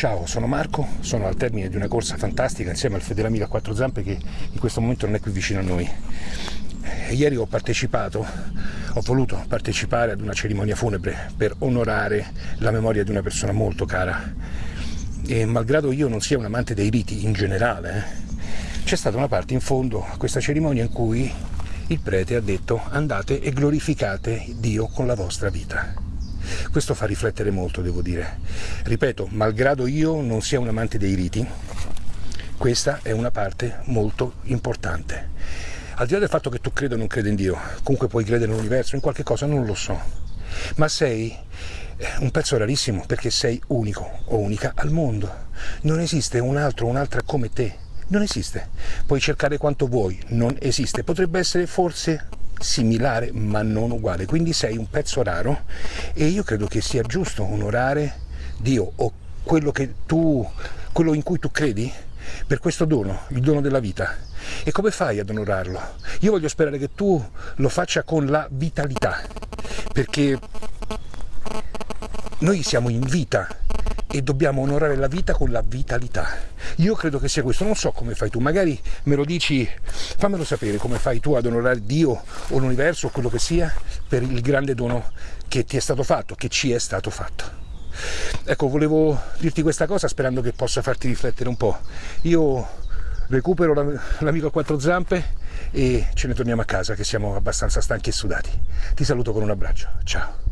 Ciao, sono Marco, sono al termine di una corsa fantastica insieme al fedele amico a quattro zampe che in questo momento non è qui vicino a noi. Ieri ho partecipato, ho voluto partecipare ad una cerimonia funebre per onorare la memoria di una persona molto cara e malgrado io non sia un amante dei riti in generale, eh, c'è stata una parte in fondo a questa cerimonia in cui il prete ha detto andate e glorificate Dio con la vostra vita. Questo fa riflettere molto, devo dire. Ripeto, malgrado io non sia un amante dei riti, questa è una parte molto importante. Al di là del fatto che tu creda o non creda in Dio, comunque puoi credere nell'universo, in qualche cosa, non lo so, ma sei eh, un pezzo rarissimo perché sei unico o unica al mondo. Non esiste un altro o un'altra come te. Non esiste. Puoi cercare quanto vuoi, non esiste. Potrebbe essere forse similare ma non uguale, quindi sei un pezzo raro e io credo che sia giusto onorare Dio o quello, tu, quello in cui tu credi per questo dono, il dono della vita. E come fai ad onorarlo? Io voglio sperare che tu lo faccia con la vitalità, perché noi siamo in vita e dobbiamo onorare la vita con la vitalità. Io credo che sia questo, non so come fai tu, magari me lo dici, fammelo sapere come fai tu ad onorare Dio o l'universo o quello che sia per il grande dono che ti è stato fatto, che ci è stato fatto. Ecco, volevo dirti questa cosa sperando che possa farti riflettere un po'. Io recupero l'amico a quattro zampe e ce ne torniamo a casa che siamo abbastanza stanchi e sudati. Ti saluto con un abbraccio, ciao.